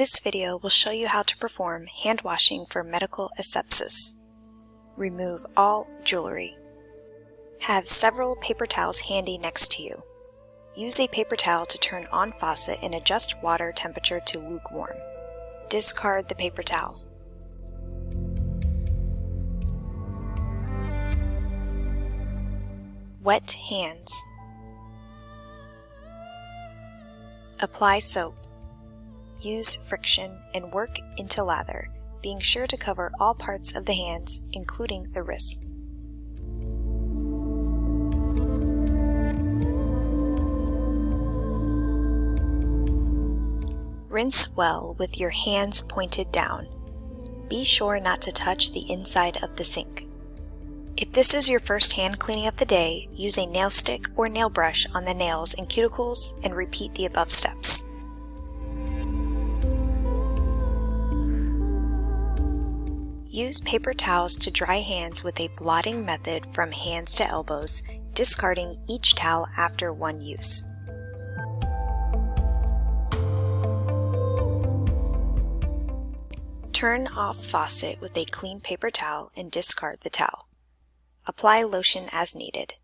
This video will show you how to perform hand washing for medical asepsis. Remove all jewelry. Have several paper towels handy next to you. Use a paper towel to turn on faucet and adjust water temperature to lukewarm. Discard the paper towel. Wet hands. Apply soap. Use friction and work into lather, being sure to cover all parts of the hands, including the wrists. Rinse well with your hands pointed down. Be sure not to touch the inside of the sink. If this is your first hand cleaning of the day, use a nail stick or nail brush on the nails and cuticles and repeat the above steps. Use paper towels to dry hands with a blotting method from hands to elbows, discarding each towel after one use. Turn off faucet with a clean paper towel and discard the towel. Apply lotion as needed.